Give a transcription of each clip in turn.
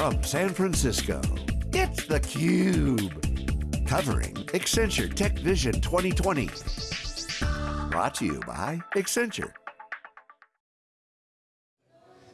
from San Francisco, it's theCUBE. Covering Accenture Tech Vision 2020. Brought to you by Accenture.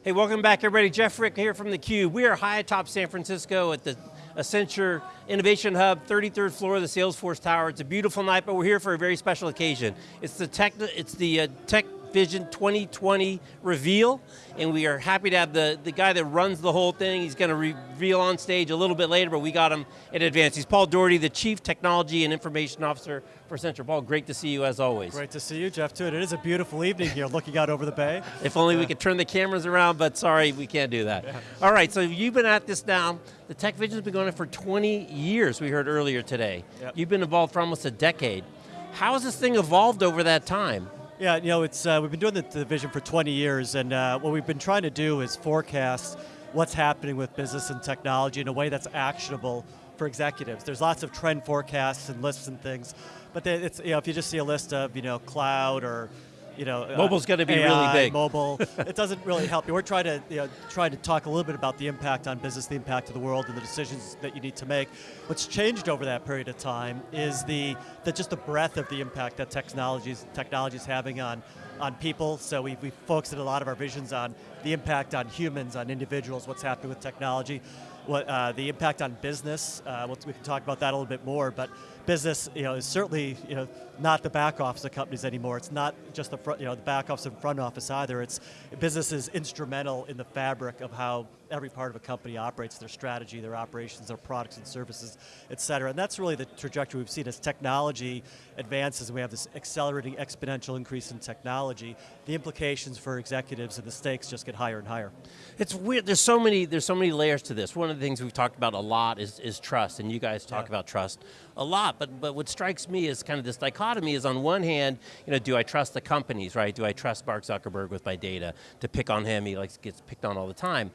Hey, welcome back everybody. Jeff Frick here from theCUBE. We are high atop San Francisco at the Accenture Innovation Hub, 33rd floor of the Salesforce Tower. It's a beautiful night, but we're here for a very special occasion. It's the Tech, it's the uh, Tech Vision 2020 reveal, and we are happy to have the, the guy that runs the whole thing. He's going to reveal on stage a little bit later, but we got him in advance. He's Paul Daugherty, the Chief Technology and Information Officer for Accenture. Paul, great to see you as always. Great to see you, Jeff, too. It is a beautiful evening here, looking out over the bay. If only yeah. we could turn the cameras around, but sorry, we can't do that. Yeah. All right, so you've been at this now. The Tech Vision's been going on for 20 years, we heard earlier today. Yep. You've been involved for almost a decade. How has this thing evolved over that time? Yeah, you know, it's uh, we've been doing the division for 20 years, and uh, what we've been trying to do is forecast what's happening with business and technology in a way that's actionable for executives. There's lots of trend forecasts and lists and things, but it's, you know, if you just see a list of, you know, cloud or you know, uh, mobile's uh, going to be AI, really big. Mobile, it doesn't really help you. We're trying to you know, trying to talk a little bit about the impact on business, the impact of the world, and the decisions that you need to make. What's changed over that period of time is the, the just the breadth of the impact that technologies technology is having on on people. So we we focused a lot of our visions on the impact on humans, on individuals, what's happening with technology, what uh, the impact on business. Uh, we can talk about that a little bit more, but business, you know, is certainly, you know, not the back office of companies anymore. It's not just the front, you know, the back office and front office either. It's business is instrumental in the fabric of how every part of a company operates, their strategy, their operations, their products and services, et cetera. And that's really the trajectory we've seen as technology advances and we have this accelerating exponential increase in technology. The implications for executives and the stakes just get higher and higher. It's weird, there's so many, there's so many layers to this. One of the things we've talked about a lot is, is trust, and you guys talk yeah. about trust a lot, but, but what strikes me is kind of this dichotomy is on one hand, you know, do I trust the companies, right? Do I trust Mark Zuckerberg with my data? To pick on him, he likes gets picked on all the time.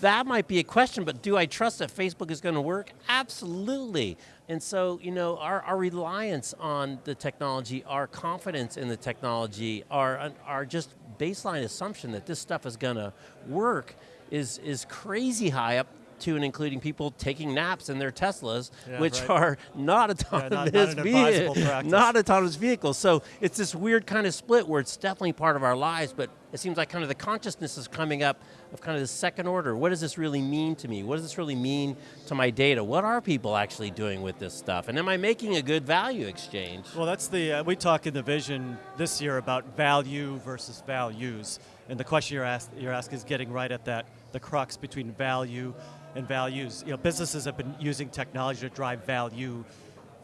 that might be a question, but do I trust that Facebook is going to work? Absolutely. And so, you know, our, our reliance on the technology, our confidence in the technology, our, our just baseline assumption that this stuff is going to work is, is crazy high up to and including people taking naps in their Teslas, yeah, which right. are not autonomous, yeah, not, not, vehicles, not autonomous vehicles. So it's this weird kind of split where it's definitely part of our lives, but it seems like kind of the consciousness is coming up of kind of the second order. What does this really mean to me? What does this really mean to my data? What are people actually doing with this stuff? And am I making a good value exchange? Well, that's the, uh, we talk in the vision this year about value versus values. And the question you're, ask, you're asking is getting right at that, the crux between value and values. You know, businesses have been using technology to drive value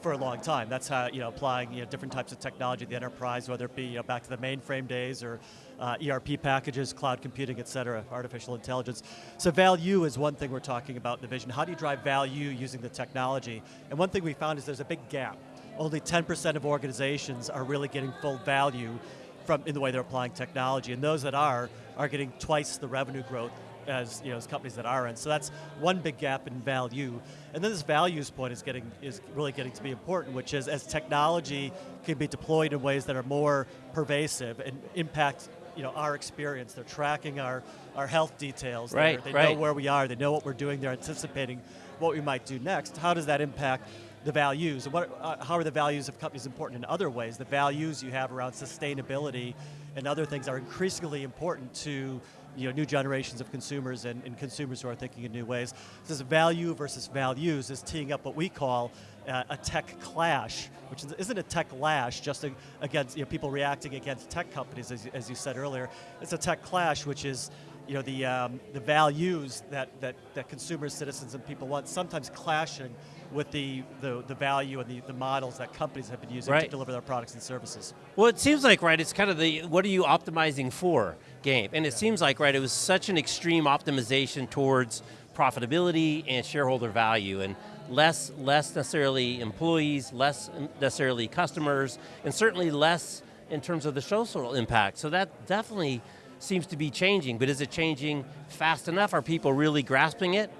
for a long time. That's how, you know, applying you know, different types of technology to the enterprise, whether it be you know, back to the mainframe days or uh, ERP packages, cloud computing, et cetera, artificial intelligence. So value is one thing we're talking about in the vision. How do you drive value using the technology? And one thing we found is there's a big gap. Only 10% of organizations are really getting full value from in the way they're applying technology, and those that are, are getting twice the revenue growth as you know as companies that aren't. So that's one big gap in value. And then this values point is getting is really getting to be important, which is as technology can be deployed in ways that are more pervasive and impact you know our experience. They're tracking our our health details. Right, they right. know where we are. They know what we're doing. They're anticipating what we might do next. How does that impact the values? And what, uh, how are the values of companies important in other ways? The values you have around sustainability and other things are increasingly important to you know, new generations of consumers and, and, consumers who are thinking in new ways. This value versus values is teeing up what we call uh, a tech clash, which isn't a tech lash, just against you know, people reacting against tech companies, as, as you said earlier. It's a tech clash, which is you know, the, um, the values that, that, that consumers, citizens, and people want, sometimes clashing with the, the, the value and the, the models that companies have been using right. to deliver their products and services. Well, it seems like, right, it's kind of the, what are you optimizing for game? And it yeah. seems like, right, it was such an extreme optimization towards profitability and shareholder value, and less, less necessarily employees, less necessarily customers, and certainly less in terms of the social impact. So that definitely seems to be changing, but is it changing fast enough? Are people really grasping it?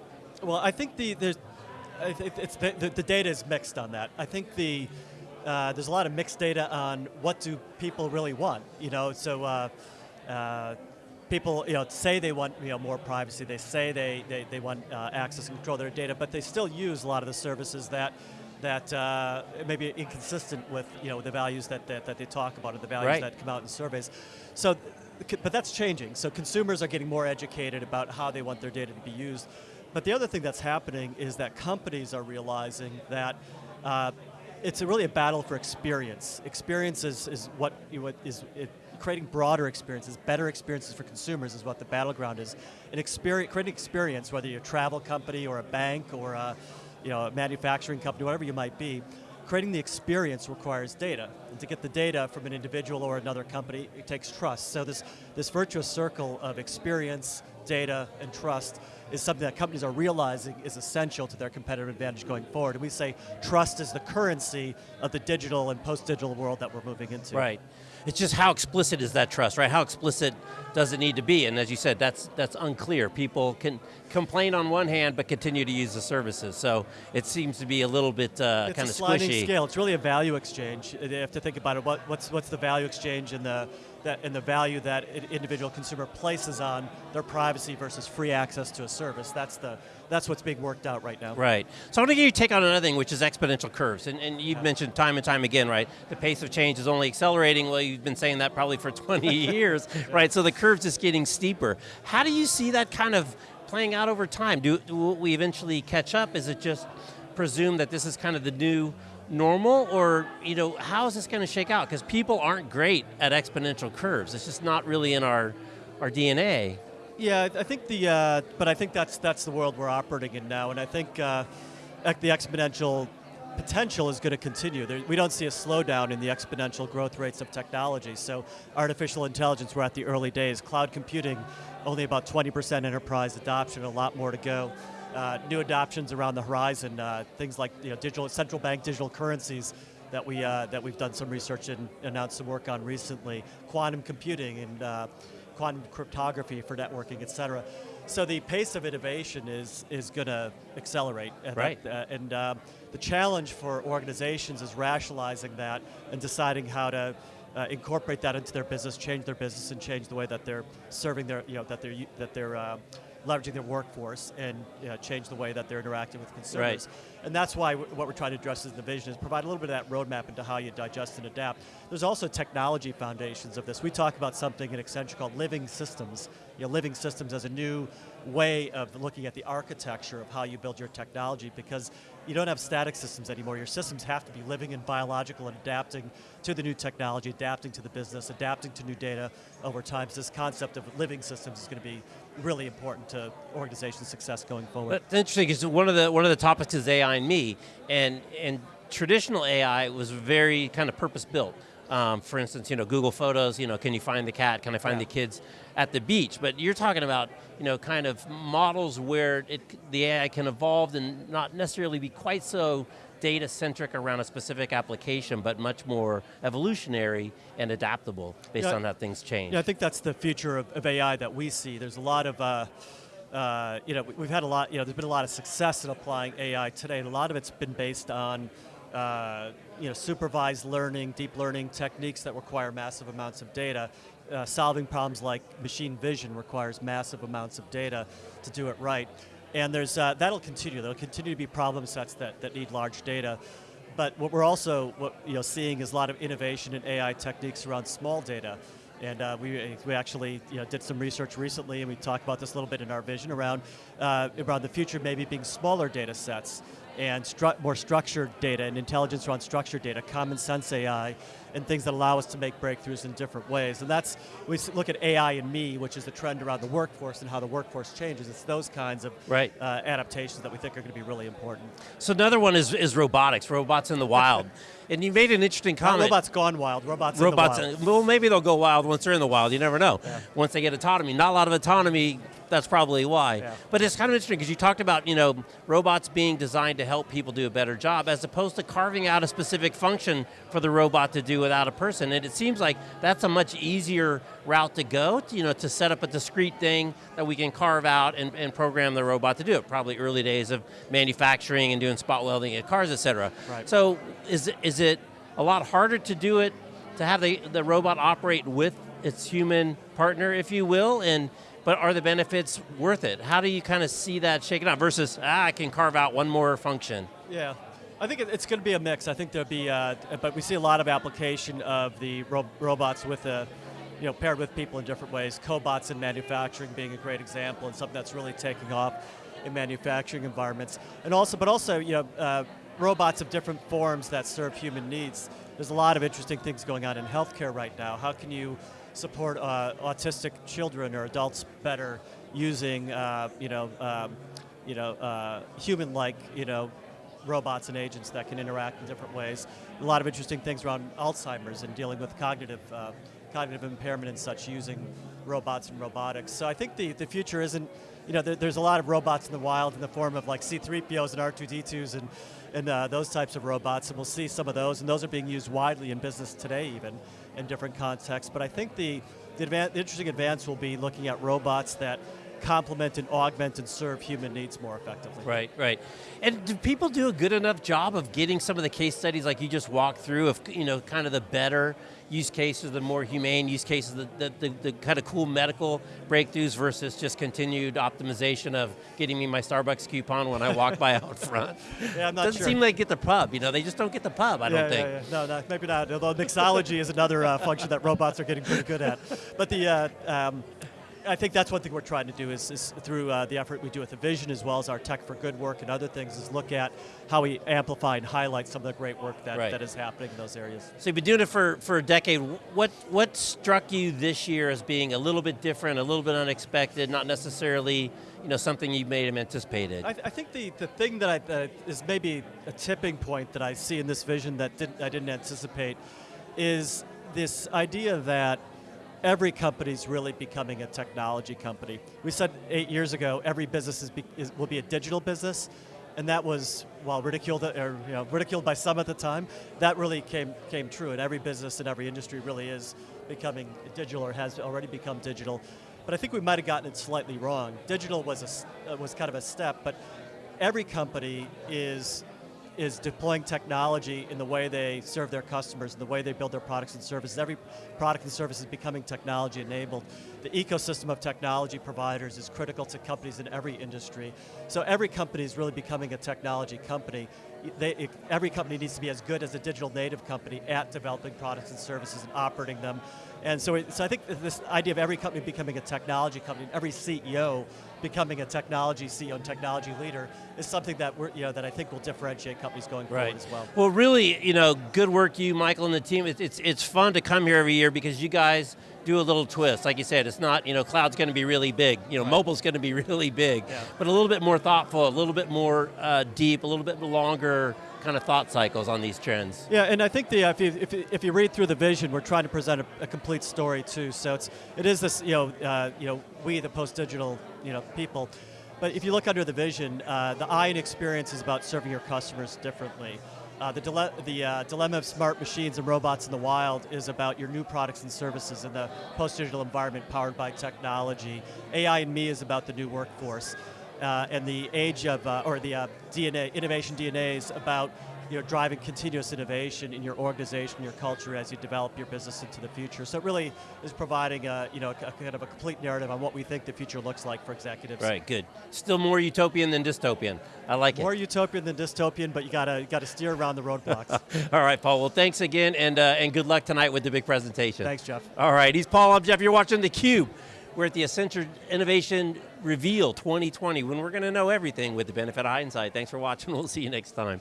Well, I think the, the, it's the, the, the data is mixed on that. I think the, uh, there's a lot of mixed data on what do people really want. You know, so uh, uh, people you know say they want you know more privacy. They say they they, they want uh, access and control their data, but they still use a lot of the services that that uh, may be inconsistent with you know the values that, that, that they talk about or the values Right. that come out in surveys. So, but that's changing. So consumers are getting more educated about how they want their data to be used. But the other thing that's happening is that companies are realizing that uh, it's a really a battle for experience. Experience is, is what, what is it, creating broader experiences, better experiences for consumers is what the battleground is. An experience, creating experience, whether you're a travel company or a bank or a, you know, a manufacturing company, whatever you might be, creating the experience requires data. And to get the data from an individual or another company, it takes trust. So this, this virtuous circle of experience, data, and trust is something that companies are realizing is essential to their competitive advantage going forward. And we say trust is the currency of the digital and post-digital world that we're moving into. Right. It's just how explicit is that trust, right? How explicit does it need to be? And as you said, that's that's unclear. People can complain on one hand, but continue to use the services. So it seems to be a little bit uh, It's kind a of sliding scale. It's really a value exchange. You have to think about it. What, what's what's the value exchange in the that and the value that an individual consumer places on their privacy versus free access to a service. That's the that's what's being worked out right now. Right. So I want to get your take on another thing, which is exponential curves. And, and you've mentioned time and time again, right? The pace of change is only accelerating. Well, you've been saying that probably for 20 years, right? So the curve's just getting steeper. How do you see that kind of playing out over time? Do, will we eventually catch up? Is it just presume that this is kind of the new normal or you know how is this going to shake out because people aren't great at exponential curves it's just not really in our our dna Yeah, I think the, uh, but I think that's that's the world we're operating in now, and I think uh, the exponential potential is going to continue. There, we don't see a slowdown in the exponential growth rates of technology. So, artificial intelligence, we're at the early days. Cloud computing, only about 20% enterprise adoption, a lot more to go. Uh, new adoptions around the horizon, uh, things like you know, digital central bank digital currencies that we uh, that we've done some research and announced some work on recently. Quantum computing and uh, quantum cryptography for networking, et cetera. So the pace of innovation is is going to accelerate. And Right. that- uh, and um, the challenge for organizations is rationalizing that and deciding how to uh, incorporate that into their business, change their business, and change the way that they're serving their, you know, that they're that they're uh, leveraging their workforce and you know, change the way that they're interacting with consumers. And that's why what we're trying to address in the vision is provide a little bit of that roadmap into how you digest and adapt. There's also technology foundations of this. We talk about something in Accenture called living systems. You know, living systems as a new way of looking at the architecture of how you build your technology because you don't have static systems anymore. Your systems have to be living and biological and adapting to the new technology, adapting to the business, adapting to new data over time. So this concept of living systems is going to be really important to organization success going forward. That's interesting because one of the one of the topics is AI and me, and and traditional AI was very kind of purpose built. Um, for instance, you know, Google Photos. You know, can you find the cat? Can I find Yeah. the kids at the beach? But you're talking about you know kind of models where it the AI can evolve and not necessarily be quite so data centric around a specific application, but much more evolutionary and adaptable based Yeah. on how things change. Yeah, I think that's the future of, of AI that we see. There's a lot of, uh, uh, you know, we- we've had a lot, you know, there's been a lot of success in applying AI today, and a lot of it's been based on, uh, you know, supervised learning, deep learning techniques that require massive amounts of data. Uh, solving problems like machine vision requires massive amounts of data to do it right. And there's, uh, that'll continue. There'll continue to be problem sets that, that need large data. But what we're also what, you know, seeing is a lot of innovation in AI techniques around small data. And uh, we, we actually you know, did some research recently, and we talked about this a little bit in our vision around, uh, around the future maybe being smaller data sets and stru- more structured data and intelligence around structured data, common sense AI, and things that allow us to make breakthroughs in different ways. And that's, we look at AI and me, which is the trend around the workforce and how the workforce changes. It's those kinds of Right. uh, adaptations that we think are going to be really important. So another one is, is robotics, robots in the wild. and you made an interesting Not comment. robots gone wild, robots, robots, in the wild. well, maybe they'll go wild once they're in the wild. You never know. Once they get autonomy, not a lot of autonomy. That's probably why. Yeah. But it's kind of interesting because you talked about you know robots being designed to help people do a better job, as opposed to carving out a specific function for the robot to do without a person. And it seems like that's a much easier route to go. To, you know, to set up a discrete thing that we can carve out and, and program the robot to do it. Probably early days of manufacturing and doing spot welding at cars, et cetera. Right. So is it, is it a lot harder to do it to have the, the robot operate with its human partner, if you will, and but are the benefits worth it? How do you kind of see that shaking out versus, ah, I can carve out one more function? Yeah. I think it's going to be a mix. I think there'll be, uh, but we see a lot of application of the ro robots with the, you know, paired with people in different ways. Cobots in manufacturing being a great example and something that's really taking off in manufacturing environments. And also, but also, you know, uh, robots of different forms that serve human needs. There's a lot of interesting things going on in healthcare right now. How can you support uh, autistic children or adults better using, uh, you know, um, you know, uh, human-like, you know, robots and agents that can interact in different ways. A lot of interesting things around Alzheimer's and dealing with cognitive, uh, cognitive impairment and such using robots and robotics. So I think the, the future isn't, you know, there, there's a lot of robots in the wild in the form of like C-3POs and R2-D2s and, and uh, those types of robots, and we'll see some of those, and those are being used widely in business today even, in different contexts. But I think the, the, the interesting advance will be looking at robots that complement and augment and serve human needs more effectively. Right, right. And do people do a good enough job of getting some of the case studies like you just walked through of, you know, kind of the better use cases, the more humane use cases, the, the, the, the kind of cool medical breakthroughs versus just continued optimization of getting me my Starbucks coupon when I walk by out front? Yeah, I'm not sure. Doesn't sure. seem like get the pub, you know, they just don't get the pub, I don't think. Yeah, yeah. No, no, maybe not. Although mixology is another uh, function that robots are getting pretty good at. But the, uh, um, I think that's one thing we're trying to do is, is through uh, the effort we do with the Vision as well as our Tech for Good work and other things is look at how we amplify and highlight some of the great work that, Right. that is happening in those areas. So you've been doing it for, for a decade. What, what struck you this year as being a little bit different, a little bit unexpected, not necessarily you know, something you may have anticipated? I, th- I think the, the thing that I, that is maybe a tipping point that I see in this vision that didn't, I didn't anticipate is this idea that every company is really becoming a technology company. We said eight years ago every business is, be, is will be a digital business, and that was while ridiculed or you know, ridiculed by some at the time. That really came came true, and every business in every industry really is becoming digital or has already become digital. But I think we might have gotten it slightly wrong. Digital was a was kind of a step, but every company is is deploying technology in the way they serve their customers, in the way they build their products and services. Every product and service is becoming technology enabled. The ecosystem of technology providers is critical to companies in every industry. So every company is really becoming a technology company. They, it- every company needs to be as good as a digital native company at developing products and services and operating them. And so, it, so I think this idea of every company becoming a technology company, every CEO becoming a technology CEO and technology leader is something that we're, you know, that I think will differentiate companies going forward as well. Well, really, you know, good work, you, Michael, and the team. It's, it's, it's fun to come here every year because you guys do a little twist. Like you said, it's not, you know, cloud's going to be really big. You know, mobile's going to be really big. Yeah. But a little bit more thoughtful, a little bit more uh, deep, a little bit longer kind of thought cycles on these trends. Yeah, and I think the, if, you, if, you, if you read through the vision, we're trying to present a, a complete story too. So it's, it is this, you know, uh, you know, we the post-digital, you know, people. But if you look under the vision, uh, the I in experience is about serving your customers differently. Uh, the dile- the uh, dilemma of smart machines and robots in the wild is about your new products and services in the post-digital environment powered by technology. AI and me is about the new workforce. Uh, and the age of, uh, or the uh, DNA, innovation DNA is about you know, driving continuous innovation in your organization, your culture as you develop your business into the future. So it really is providing a, you know, a, a kind of a complete narrative on what we think the future looks like for executives. Right, good. Still more utopian than dystopian. I like More it. More utopian than dystopian, but you gotta, gotta steer around the roadblocks. All right, Paul. Well, thanks again, and, uh, and good luck tonight with the big presentation. Thanks, Jeff. All right, he's Paul. I'm Jeff. You're watching theCUBE. We're at the Accenture Innovation Reveal 2020 when we're going to know everything with the benefit of hindsight. Thanks for watching. We'll see you next time.